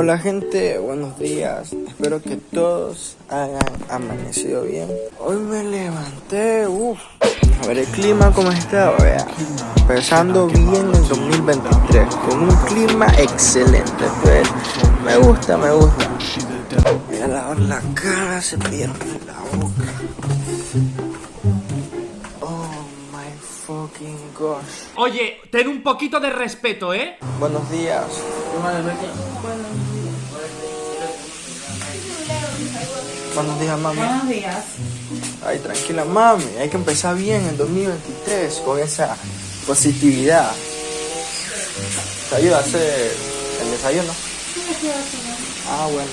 Hola gente, buenos días. Espero que todos hayan amanecido bien. Hoy me levanté, uff. A ver el clima cómo está, vea. Empezando bien el 2023, con un clima excelente. Pues me gusta, me gusta. Voy a lavar la cara, se pierde la boca. Oh my fucking gosh. Oye, ten un poquito de respeto, ¿eh? Buenos días. Buenos días, mami. Buenos días. Ay, tranquila, mami. Hay que empezar bien el 2023 con esa positividad. ¿Te ayuda a hacer el desayuno? Ah, bueno.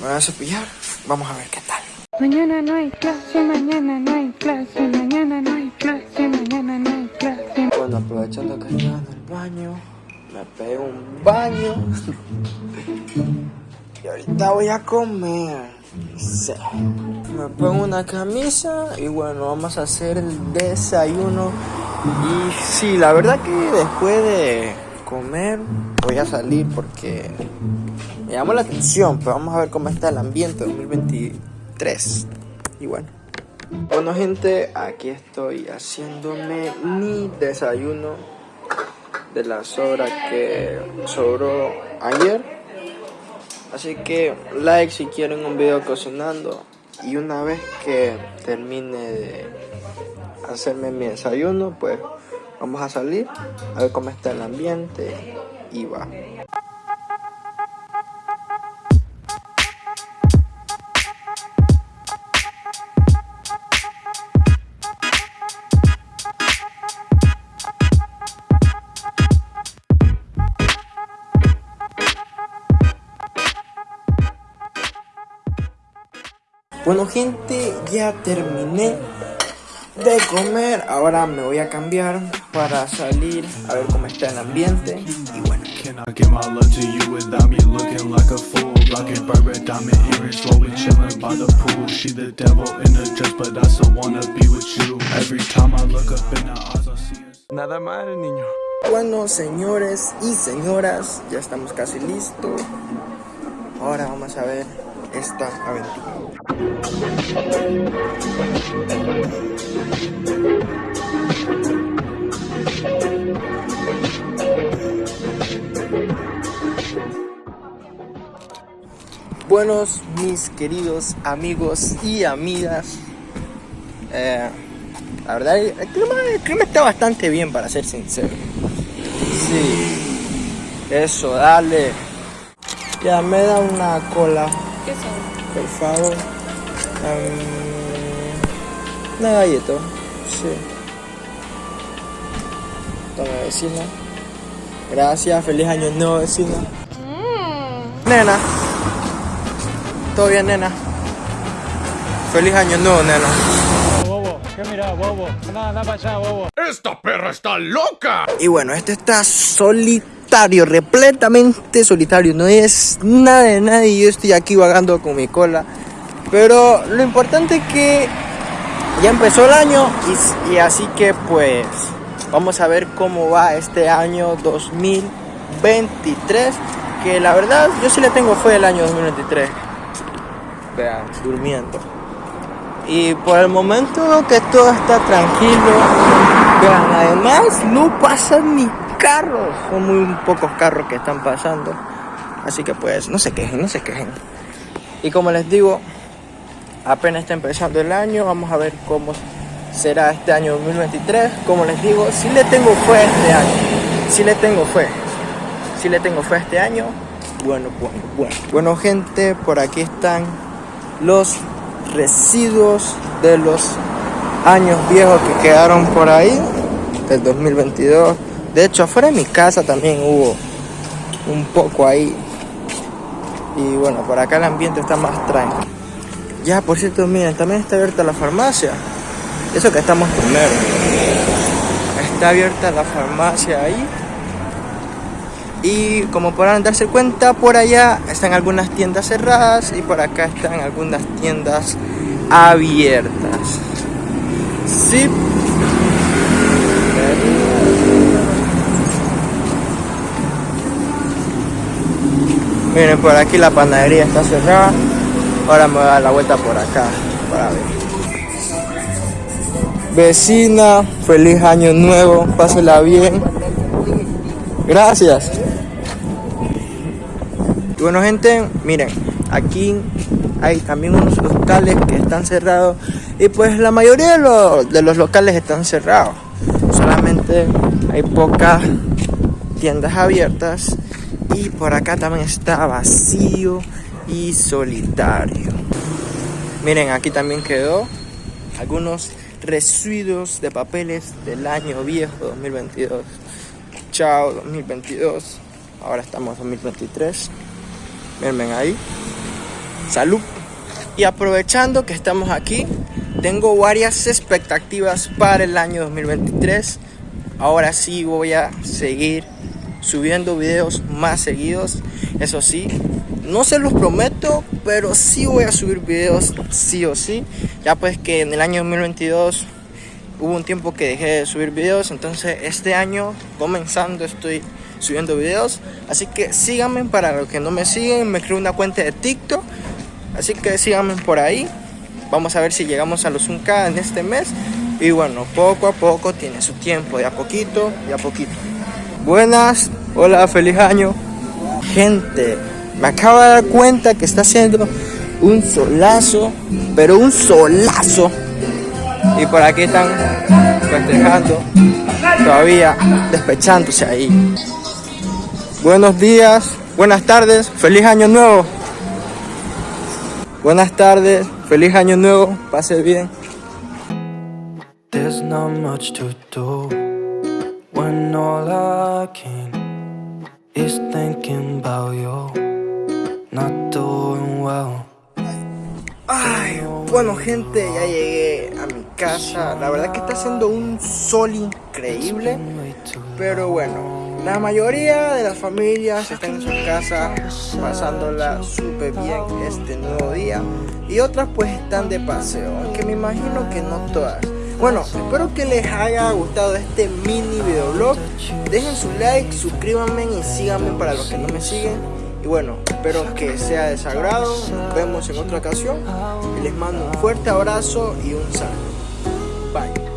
Me voy a cepillar. Vamos a ver qué tal. Mañana no hay clase, mañana no hay clase, mañana no hay clase, mañana no hay clase. Bueno, aprovechando que estaba en el baño, me pegué un baño. y ahorita voy a comer. Me pongo una camisa y bueno, vamos a hacer el desayuno. Y sí, la verdad que después de comer voy a salir porque me llamó la atención, pero vamos a ver cómo está el ambiente 2023. Y bueno. Bueno gente, aquí estoy haciéndome mi desayuno de la sobra que sobró ayer. Así que like si quieren un video cocinando. Y una vez que termine de hacerme mi desayuno, pues vamos a salir a ver cómo está el ambiente y va. Bueno gente, ya terminé de comer. Ahora me voy a cambiar para salir a ver cómo está el ambiente. Y bueno. Can I give my love to you without me looking like a fool? Rockin' Burberry diamond earrings, slowly chillin' by the pool. She the devil in the dress, but I still wanna be with you. Every time I look up in her eyes, I see us. Nada mal, niño. Bueno, señores y señoras, ya estamos casi listos. Ahora vamos a ver esta aventura. Buenos, mis queridos amigos y amigas. Eh, la verdad, el clima, el clima está bastante bien, para ser sincero. Sí, eso, dale. Ya me da una cola, ¿Qué son? por favor. Em, una galleta, sí. Toma, vecina. Gracias, feliz año nuevo, vecina. Nena. ¿Todo bien, nena? Feliz año nuevo, nena. Bobo, ¿qué mira, bobo? Anda, anda para allá, bobo. ¡Esta perra está loca! Y bueno, este está solitario, repletamente solitario. No es nada de nadie. Yo estoy aquí vagando con mi cola. Pero lo importante es que ya empezó el año y, y así que pues vamos a ver cómo va este año 2023. Que la verdad yo sí le tengo fe el año 2023. Vean, durmiendo. Y por el momento que todo está tranquilo. Vean, además no pasan ni carros. Son muy pocos carros que están pasando. Así que pues no se quejen, no se quejen. Y como les digo, apenas está empezando el año. Vamos a ver cómo será este año 2023. Como les digo, si le tengo fe a este año. Si le tengo fe. Si le tengo fe a este año. Bueno, bueno, bueno. Bueno, gente, por aquí están los residuos de los años viejos que quedaron por ahí del 2022 de hecho afuera de mi casa también hubo un poco ahí y bueno por acá el ambiente está más tranquilo ya por cierto miren también está abierta la farmacia eso que estamos primero está abierta la farmacia ahí y como podrán darse cuenta, por allá están algunas tiendas cerradas y por acá están algunas tiendas abiertas. Sí. Miren, por aquí la panadería está cerrada. Ahora me voy a dar la vuelta por acá para ver. Vecina, feliz año nuevo, pásela bien. Gracias. Bueno gente, miren, aquí hay también unos locales que están cerrados y pues la mayoría de los, de los locales están cerrados. Solamente hay pocas tiendas abiertas y por acá también está vacío y solitario. Miren, aquí también quedó algunos residuos de papeles del año viejo 2022. Chao 2022. Ahora estamos en 2023. Miren ahí. Salud. Y aprovechando que estamos aquí, tengo varias expectativas para el año 2023. Ahora sí voy a seguir subiendo videos más seguidos. Eso sí, no se los prometo, pero sí voy a subir videos sí o sí. Ya pues que en el año 2022 hubo un tiempo que dejé de subir videos, entonces este año comenzando estoy subiendo videos. Así que síganme para los que no me siguen, me creo una cuenta de TikTok. Así que síganme por ahí. Vamos a ver si llegamos a los 1K en este mes. Y bueno, poco a poco tiene su tiempo, de a poquito, de a poquito. Buenas, hola, feliz año. Gente, me acabo de dar cuenta que está haciendo un solazo, pero un solazo. Y por aquí están festejando, todavía despechándose ahí. Buenos días, buenas tardes, feliz año nuevo. Buenas tardes, feliz año nuevo, pase bien. There's not much to do when all I can is thinking about you, not doing well. Ay, bueno gente, ya llegué a mi casa. La verdad que está haciendo un sol increíble. Pero bueno, la mayoría de las familias están en su casa pasándola súper bien este nuevo día. Y otras pues están de paseo, aunque me imagino que no todas. Bueno, espero que les haya gustado este mini videoblog. Dejen su like, suscríbanme y síganme para los que no me siguen. Y bueno, espero que sea de sagrado. Nos vemos en otra ocasión. Y les mando un fuerte abrazo y un saludo. Bye.